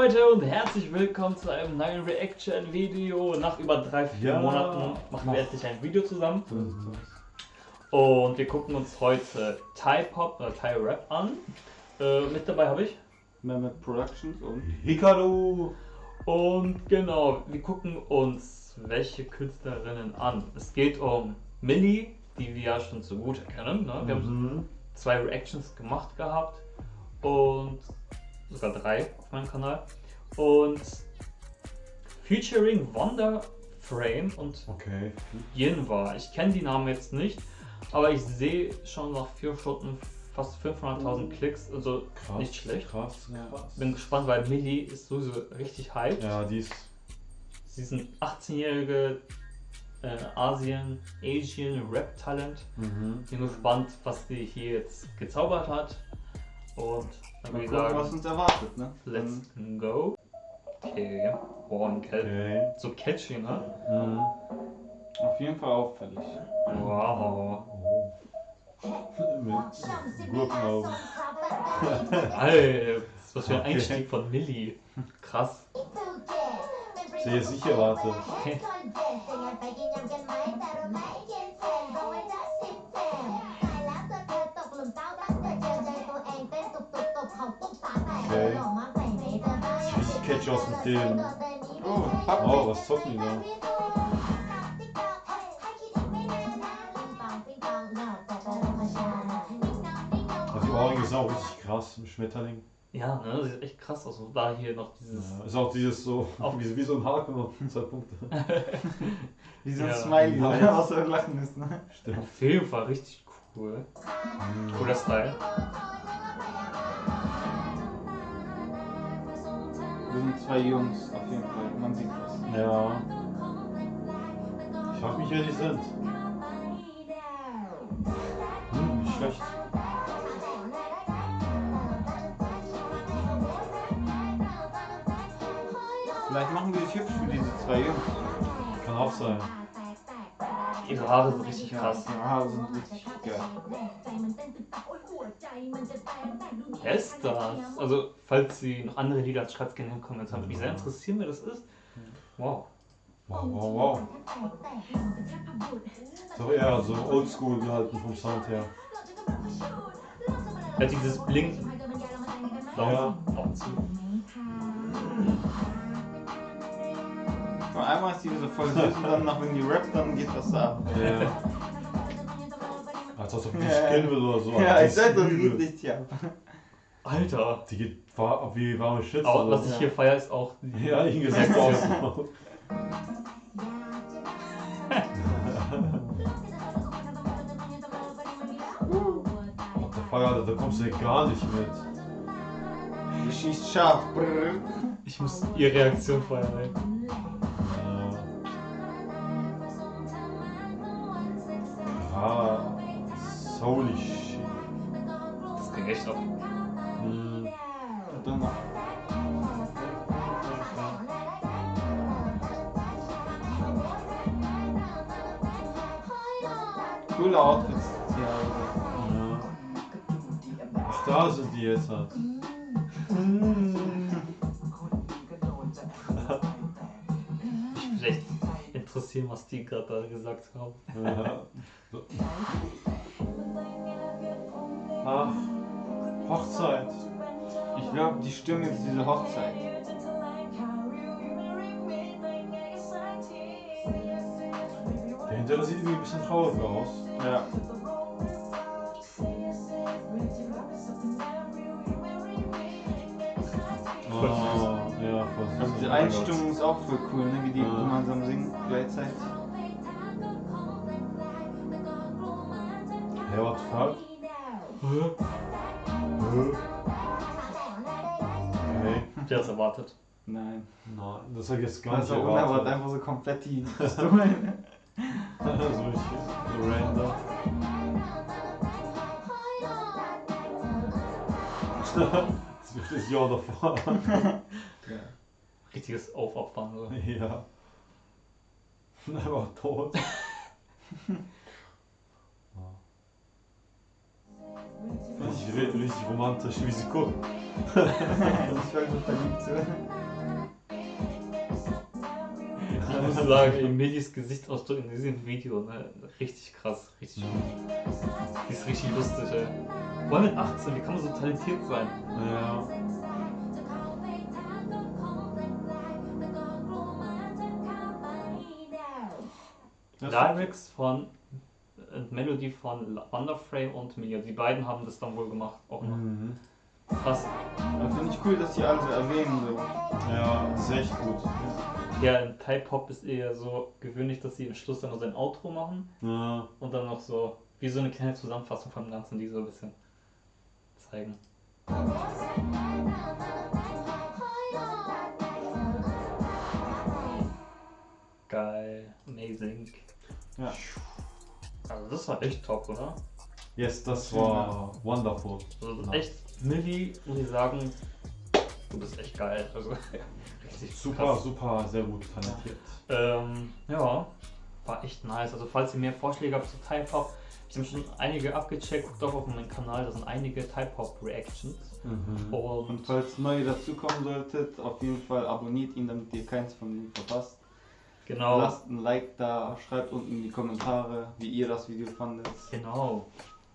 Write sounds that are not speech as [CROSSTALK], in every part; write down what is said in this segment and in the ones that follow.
Leute und herzlich willkommen zu einem neuen Reaction-Video. Nach über drei, vier Ja. Monaten machen wir endlich ein Video zusammen. Und wir gucken uns heute Thai Pop oder Thai Rap an. Äh, mit dabei habe ich. Mehmet Productions und Hikaru! Und genau, wir gucken uns welche Künstlerinnen an. Es geht um Millie, die wir ja schon so gut kennen. Ne? Wir haben Mhm. zwei Reactions gemacht gehabt und sogar drei auf meinem Kanal. Und featuring Wonder Frame und Okay. Yinwa. Ich kenne die Namen jetzt nicht, aber ich sehe schon nach vier Stunden fast 500.000 Klicks, also Krass. nicht schlecht. Krass. Ja. krass. Bin gespannt, weil Millie ist sowieso richtig hyped. Ja, die ist. Sie ist ein 18-jährige äh, Asien, Asian Rap-Talent. Mhm. Bin gespannt, was die hier jetzt gezaubert hat. Und dann Mal würde ich gucken, was sagen, uns erwartet, ne? let's go. Okay, boah, ein Cat. Okay. So catchy, ne? Mhm. Auf jeden Fall auffällig. Wow. Oh. [LAUGHS] Mit Gurkenaugen. [LAUGHS] Alter, was für ein Okay. Einstieg von Millie. Krass. Jetzt nicht erwartet. Okay. Catchy aus dem Film. Oh, Oh, was zocken die da? Also die Ohrringe sind auch richtig krass im Schmetterling. Ja, ne, sieht echt krass aus. Und da hier noch dieses. Ja, ist auch dieses so, [LAUGHS] Auch- wie, wie so ein Haken und zwei Punkte. [LAUGHS] Wie so ein Ja. Smiley, was [LAUGHS] so lachen ist, ne? Stimmt. Auf jeden Fall richtig cool. Cooler Style. Wir sind zwei Jungs, auf jeden Fall. Man sieht das. Ja. Ich frag mich, wer die sind. Hm, nicht schlecht. Vielleicht machen wir hübsch für diese zwei Jungs. Kann auch sein. Ihre Haare sind richtig krass. Ja, die Haare sind richtig geil. Wer ist das? Also, falls Sie noch andere Lieder als schreibt gerne in den Kommentaren. Würde mich sehr interessieren, wer das ist. Wow. Wow, wow, wow. Doch eher so oldschool gehalten vom Sound her. Er hat dieses Blinken. Ja. Auch zu. Von einmal ist die so voll süß und dann noch wenn die rappt, dann geht das ab. Ja. Als ob die Ja. killen will oder so. Ja, Die ich sag, das geht richtig ab. Alter. Die geht war, wie warme Shit. Aber was ich hier feiere, ist auch. die- Ja, ich gesagt aus. [LAUGHS] Der Feuer, da kommst du ja gar nicht mit. Die schießt scharf. Ich muss ihre Reaktion feiern, ey. Coole Outfits. Ja, Ja. Was da sind die jetzt halt? Ich will echt interessieren, was die gerade da gesagt haben. Ja. So. Ach, Hochzeit. ich glaube, die stimmen jetzt diese Hochzeit. Hintere sieht irgendwie ein bisschen traurig aus. Ja. Oh, ja. Also die Einstimmung ist auch voll cool, ne? wie die Ja. gemeinsam singen gleichzeitig. Hey, what the fuck? Hä? Hä? Okay. Habt ihr das erwartet? Nein. Nein, das hab ich jetzt gar Also nicht unerwartet erwartet. einfach so komplett die Pistolen. So richtig so random. das ist das Jahr davor. Richtiges Aufopfern. So. ja. Er war tot. [LAUGHS] Ich rede richtig romantisch, wie sie gucken. ich war so verliebt. Ich muss sagen, Emilis Gesichtsausdruck in diesem Video, ne, richtig krass, richtig gut. Die ist richtig lustig, ey. Vor allem mit 18, wie kann man so talentiert sein? Ja. Lyrics von äh, Melody von Wonderframe und Mia. Die beiden haben das dann wohl gemacht. Auch noch. Mhm. Krass. Ja, Finde ich cool, dass die alle so erwähnen. So. Ja, das ist echt gut. Ja, in Type Hop ist eher so gewöhnlich, dass sie am Schluss dann noch sein Outro machen Ja. und dann noch so wie so eine kleine Zusammenfassung vom Ganzen, die so ein bisschen zeigen. Geil, amazing. Ja. Also das war echt top, oder? Yes, das war wonderful. Also das ist echt, Millie, muss ich sagen, du bist echt geil. Also richtig Super, krass. super, sehr gut talentiert. Ähm, ja, war echt nice. Also falls ihr mehr Vorschläge habt zu Type Hop, ich habe schon einige abgecheckt, guckt doch auf meinem Kanal, da sind einige Type Hop Reactions. Mhm. Und Und falls neu dazukommen solltet, auf jeden Fall abonniert ihn, damit ihr keins von ihm verpasst. genau, Lasst ein Like da, schreibt unten in die Kommentare, wie ihr das Video fandet. genau.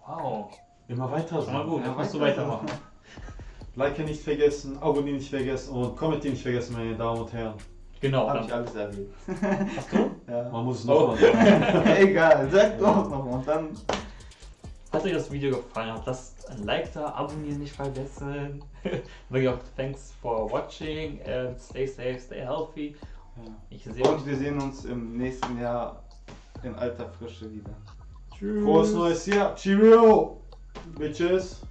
Wow, Immer weiter schon mal so. gut, Ja, dann musst du weiter. weitermachen. [LAUGHS] Like nicht vergessen, abonnieren nicht vergessen und kommentieren nicht vergessen, meine Damen und Herren. Genau, Hab dann, ich alles erwähnt. [LAUGHS] hast du? Ja. Man muss es Oh. nochmal sagen. [LAUGHS] Egal, sag doch noch und dann. Falls euch das Video gefallen hat, lasst ein Like da, abonnieren nicht vergessen. [LAUGHS] Wirklich auch thanks for watching and stay safe, stay healthy. Ich sehe Und euch. wir sehen uns im nächsten Jahr in alter Frische wieder. Tschüss. Frohes neues Jahr. Cheerio! Bitches!